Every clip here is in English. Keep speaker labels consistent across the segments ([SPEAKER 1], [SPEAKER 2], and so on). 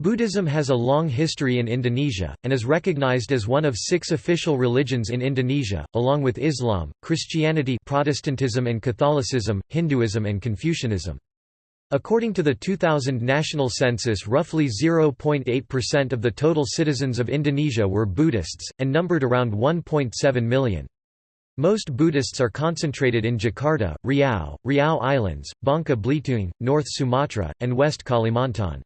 [SPEAKER 1] Buddhism has a long history in Indonesia, and is recognized as one of six official religions in Indonesia, along with Islam, Christianity Protestantism and Catholicism, Hinduism and Confucianism. According to the 2000 national census roughly 0.8% of the total citizens of Indonesia were Buddhists, and numbered around 1.7 million. Most Buddhists are concentrated in Jakarta, Riau, Riau Islands, Bangka Belitung, North Sumatra, and West Kalimantan.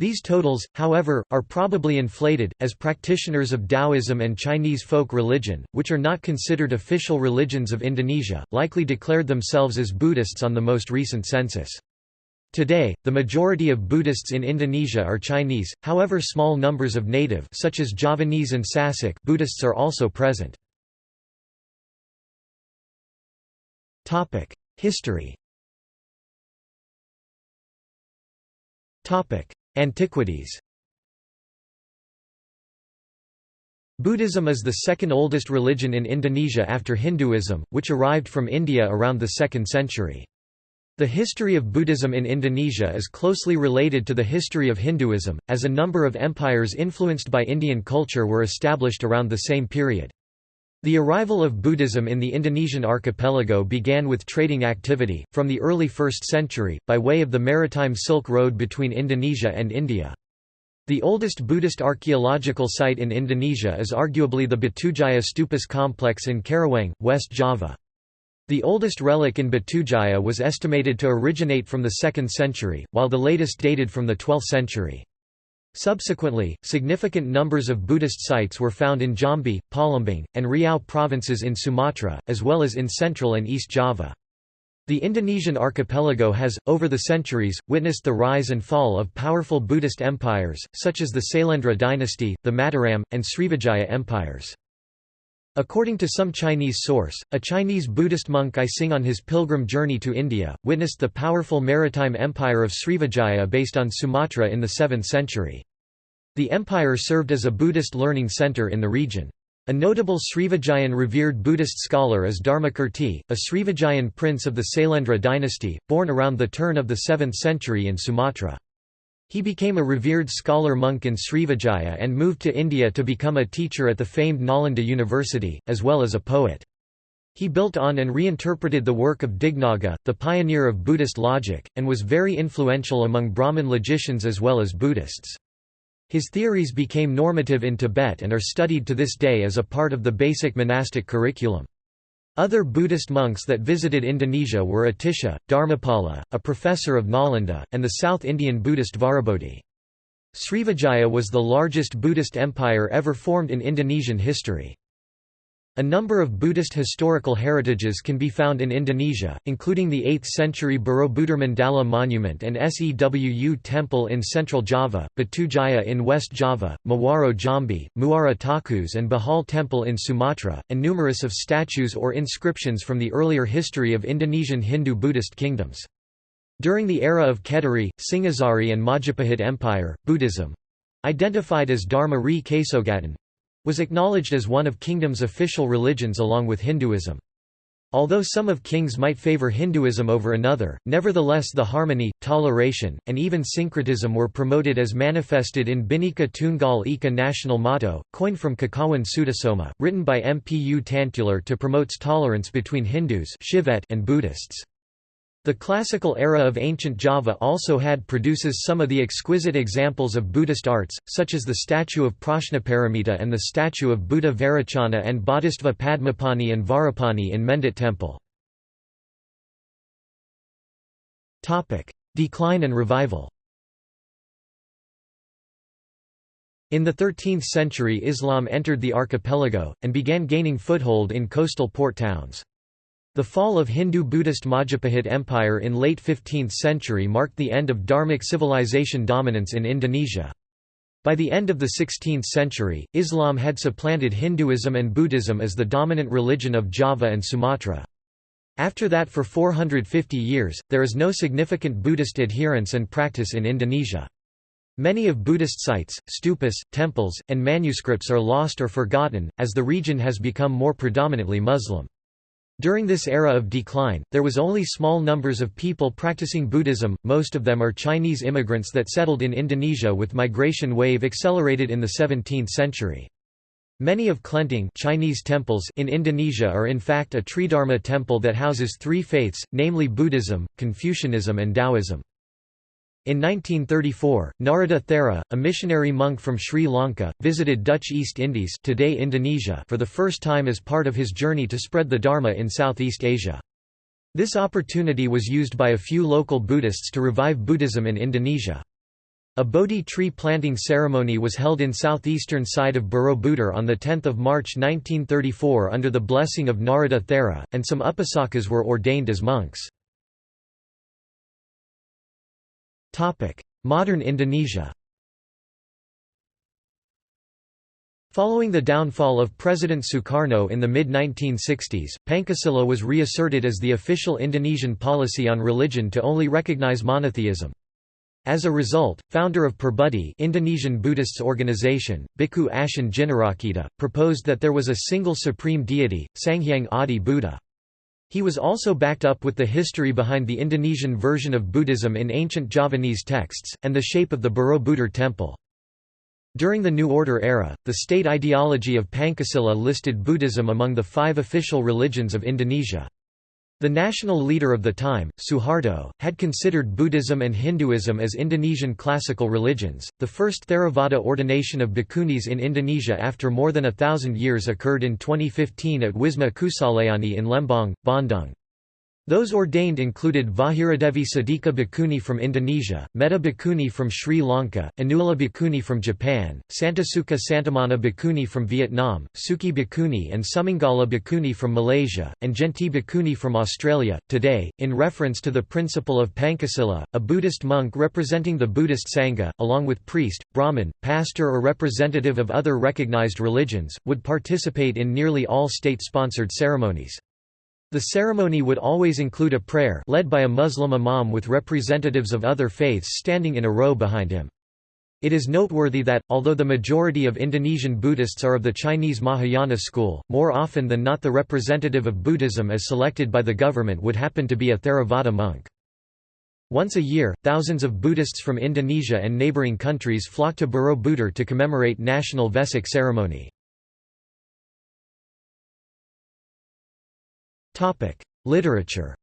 [SPEAKER 1] These totals, however, are probably inflated, as practitioners of Taoism and Chinese folk religion, which are not considered official religions of Indonesia, likely declared themselves as Buddhists on the most recent census. Today, the majority of Buddhists in Indonesia are Chinese, however small numbers of native such as Javanese and Sasak Buddhists are also present. History Antiquities Buddhism is the second oldest religion in Indonesia after Hinduism, which arrived from India around the 2nd century. The history of Buddhism in Indonesia is closely related to the history of Hinduism, as a number of empires influenced by Indian culture were established around the same period. The arrival of Buddhism in the Indonesian archipelago began with trading activity, from the early 1st century, by way of the maritime Silk Road between Indonesia and India. The oldest Buddhist archaeological site in Indonesia is arguably the Batujaya Stupas complex in Karawang, West Java. The oldest relic in Batujaya was estimated to originate from the 2nd century, while the latest dated from the 12th century. Subsequently, significant numbers of Buddhist sites were found in Jambi, Palembang, and Riau provinces in Sumatra, as well as in Central and East Java. The Indonesian archipelago has, over the centuries, witnessed the rise and fall of powerful Buddhist empires, such as the Sailendra dynasty, the Mataram, and Srivijaya empires. According to some Chinese source, a Chinese Buddhist monk I-tsing on his pilgrim journey to India, witnessed the powerful maritime empire of Srivijaya based on Sumatra in the 7th century. The empire served as a Buddhist learning center in the region. A notable Srivijayan revered Buddhist scholar is Dharmakirti, a Srivijayan prince of the Sailendra dynasty, born around the turn of the 7th century in Sumatra. He became a revered scholar monk in Srivijaya and moved to India to become a teacher at the famed Nalanda University, as well as a poet. He built on and reinterpreted the work of Dignaga, the pioneer of Buddhist logic, and was very influential among Brahmin logicians as well as Buddhists. His theories became normative in Tibet and are studied to this day as a part of the basic monastic curriculum. Other Buddhist monks that visited Indonesia were Atisha, Dharmapala, a professor of Nalanda, and the South Indian Buddhist Vajrabodhi. Srivijaya was the largest Buddhist empire ever formed in Indonesian history. A number of Buddhist historical heritages can be found in Indonesia, including the 8th-century Borobudur Mandala Monument and Sewu Temple in Central Java, Batujaya in West Java, Muaro Jambi, Muara Takus and Bahal Temple in Sumatra, and numerous of statues or inscriptions from the earlier history of Indonesian Hindu-Buddhist kingdoms. During the era of Kediri, Singhasari and Majapahit Empire, Buddhism—identified as Dharma Re Kasogatan, was acknowledged as one of kingdom's official religions along with Hinduism. Although some of kings might favor Hinduism over another, nevertheless the harmony, toleration, and even syncretism were promoted as manifested in Bhinneka Tunggal Ika national motto, coined from Kakawin Sutasoma, written by Mpu Tantular to promotes tolerance between Hindus and Buddhists. The classical era of ancient Java also had produces some of the exquisite examples of Buddhist arts, such as the statue of Prajnaparamita and the statue of Buddha Vairocana and Bodhisattva Padmapani and Vajrapani in Mendut Temple. Decline and revival In the 13th century Islam entered the archipelago, and began gaining foothold in coastal port towns. The fall of Hindu-Buddhist Majapahit Empire in late 15th century marked the end of Dharmic civilization dominance in Indonesia. By the end of the 16th century, Islam had supplanted Hinduism and Buddhism as the dominant religion of Java and Sumatra. After that for 450 years, there is no significant Buddhist adherence and practice in Indonesia. Many of Buddhist sites, stupas, temples, and manuscripts are lost or forgotten, as the region has become more predominantly Muslim. During this era of decline, there was only small numbers of people practicing Buddhism, most of them are Chinese immigrants that settled in Indonesia with migration wave accelerated in the 17th century. Many of Kelenteng Chinese temples in Indonesia are in fact a Tridharma temple that houses three faiths, namely Buddhism, Confucianism and Taoism. In 1934, Narada Thera, a missionary monk from Sri Lanka, visited Dutch East Indies today Indonesia for the first time as part of his journey to spread the Dharma in Southeast Asia. This opportunity was used by a few local Buddhists to revive Buddhism in Indonesia. A Bodhi tree planting ceremony was held in southeastern side of Borobudur on 10 March 1934 under the blessing of Narada Thera, and some Upasakas were ordained as monks. Modern Indonesia Following the downfall of President Sukarno in the mid-1960s, Pancasila was reasserted as the official Indonesian policy on religion to only recognize monotheism. As a result, founder of Perbuddhi Indonesian Buddhists organization, Bhikkhu Ashin Jinarakkhita, proposed that there was a single supreme deity, Sanghyang Adi Buddha. He was also backed up with the history behind the Indonesian version of Buddhism in ancient Javanese texts, and the shape of the Borobudur temple. During the New Order era, the state ideology of Pancasila listed Buddhism among the five official religions of Indonesia. The national leader of the time, Suharto, had considered Buddhism and Hinduism as Indonesian classical religions. The first Theravada ordination of bhikkhunis in Indonesia after more than a thousand years occurred in 2015 at Wisma Kusalayani in Lembang, Bandung. Those ordained included Vajiradevi Sadhika Bhikkhuni from Indonesia, Metta Bhikkhuni from Sri Lanka, Anula Bhikkhuni from Japan, Santasuka Santamana Bhikkhuni from Vietnam, Suki Bhikkhuni and Sumangala Bhikkhuni from Malaysia, and Genti Bhikkhuni from Australia. Today, in reference to the principle of Pancasila, a Buddhist monk representing the Buddhist Sangha, along with priest, Brahmin, pastor or representative of other recognized religions, would participate in nearly all state-sponsored ceremonies. The ceremony would always include a prayer led by a Muslim imam with representatives of other faiths standing in a row behind him. It is noteworthy that, although the majority of Indonesian Buddhists are of the Chinese Mahayana school, more often than not the representative of Buddhism as selected by the government would happen to be a Theravada monk. Once a year, thousands of Buddhists from Indonesia and neighboring countries flock to Borobudur to commemorate national Vesak ceremony. Literature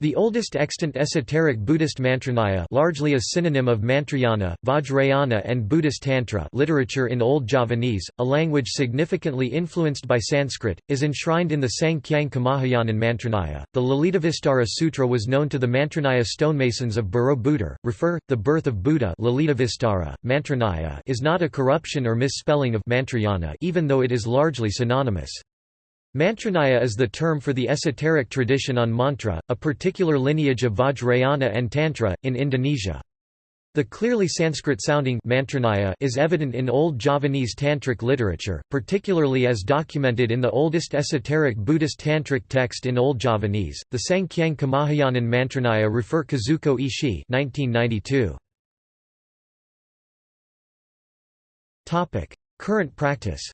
[SPEAKER 1] The oldest extant esoteric Buddhist mantranaya largely a synonym of Mantrayana, Vajrayana and Buddhist Tantra literature in Old Javanese, a language significantly influenced by Sanskrit, is enshrined in the Sang Hyang Kamahayanan Mantranaya. The Lalitavistara Sutra was known to the Mantranaya stonemasons of Borobudur. Refer, the birth of Buddha Lalitavistara, Mantranaya is not a corruption or misspelling of Mantrayana even though it is largely synonymous. Mantranaya is the term for the esoteric tradition on mantra, a particular lineage of Vajrayana and Tantra, in Indonesia. The clearly Sanskrit-sounding is evident in Old Javanese tantric literature, particularly as documented in the oldest esoteric Buddhist tantric text in Old Javanese, the Sang Hyang Kamahayanan Mantranaya refer Kazuko Ishii 1992. Current practice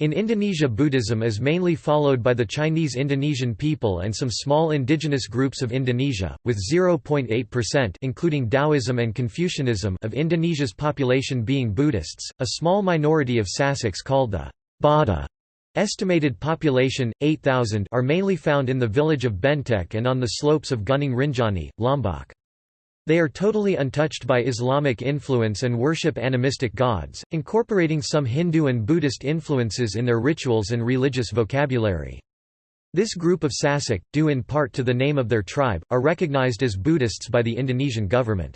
[SPEAKER 1] In Indonesia Buddhism is mainly followed by the Chinese Indonesian people and some small indigenous groups of Indonesia, with 0.8% including Taoism and Confucianism of Indonesia's population being Buddhists, a small minority of Sasaks called the Boda Estimated population, 8,000 are mainly found in the village of Bentek and on the slopes of Gunung Rinjani, Lombok. They are totally untouched by Islamic influence and worship animistic gods, incorporating some Hindu and Buddhist influences in their rituals and religious vocabulary. This group of Sasak, due in part to the name of their tribe, are recognized as Buddhists by the Indonesian government.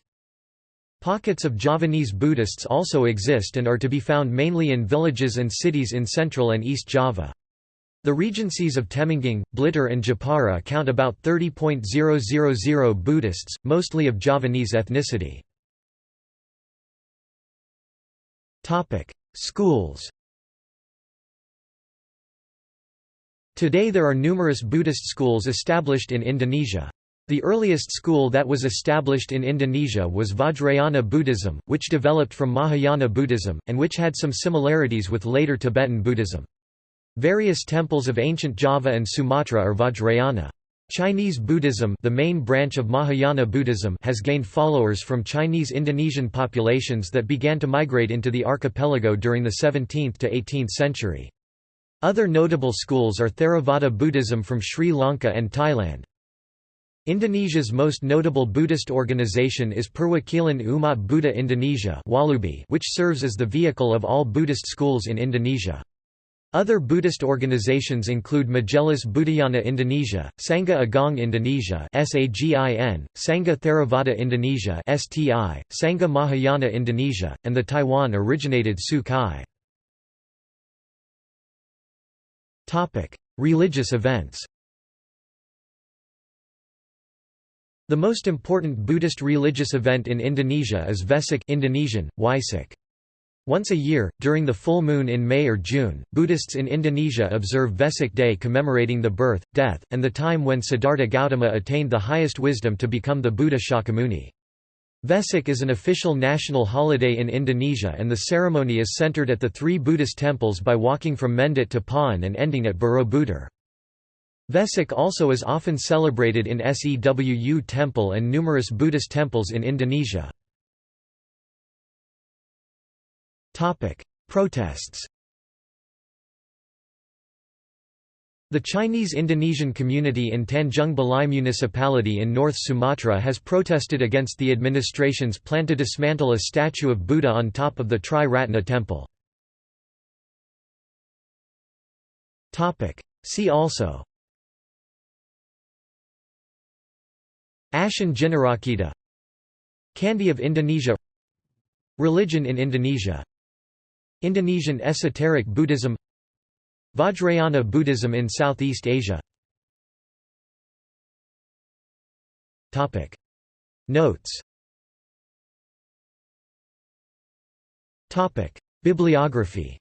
[SPEAKER 1] Pockets of Javanese Buddhists also exist and are to be found mainly in villages and cities in Central and East Java. The regencies of Temanggung, Blitar and Jepara count about 30.000 Buddhists, mostly of Javanese ethnicity. Schools Today there are numerous Buddhist schools established in Indonesia. The earliest school that was established in Indonesia was Vajrayana Buddhism, which developed from Mahayana Buddhism, and which had some similarities with later Tibetan Buddhism. Various temples of ancient Java and Sumatra are Vajrayana. Chinese Buddhism the main branch of Mahayana Buddhism has gained followers from Chinese Indonesian populations that began to migrate into the archipelago during the 17th to 18th century. Other notable schools are Theravada Buddhism from Sri Lanka and Thailand. Indonesia's most notable Buddhist organization is Perwakilan Umat Buddha Indonesia which serves as the vehicle of all Buddhist schools in Indonesia. Other Buddhist organizations include Majelis Buddhayana Indonesia, Sangha Agung Indonesia Sangha Theravada Indonesia STI, Sangha Mahayana Indonesia, and the Taiwan-originated Tzu Chi. Religious events The most important Buddhist religious event in Indonesia is Vesak Indonesian, Waisak. Once a year, during the full moon in May or June, Buddhists in Indonesia observe Vesak Day commemorating the birth, death, and the time when Siddhartha Gautama attained the highest wisdom to become the Buddha Shakyamuni. Vesak is an official national holiday in Indonesia and the ceremony is centered at the three Buddhist temples by walking from Mendut to Pawon and ending at Borobudur. Vesak also is often celebrated in Sewu Temple and numerous Buddhist temples in Indonesia. Protests. The Chinese-Indonesian community in Tanjung Balai municipality in North Sumatra has protested against the administration's plan to dismantle a statue of Buddha on top of the Tri Ratna temple. See also Ashin Jinarakkhita Candi of Indonesia Religion in Indonesia Indonesian esoteric Buddhism Vajrayana Buddhism in Southeast Asia. Notes. Bibliography.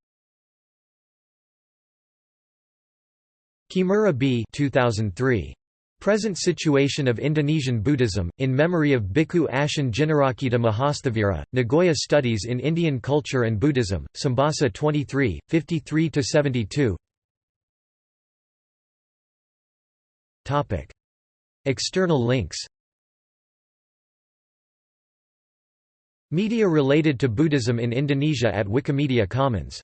[SPEAKER 1] Kimura B 2003 Present Situation of Indonesian Buddhism, in memory of Bhikkhu Ashin Jinarakkhita Mahasthavira, Nagoya Studies in Indian Culture and Buddhism, Sambasa 23, 53–72 External links Media related to Buddhism in Indonesia at Wikimedia Commons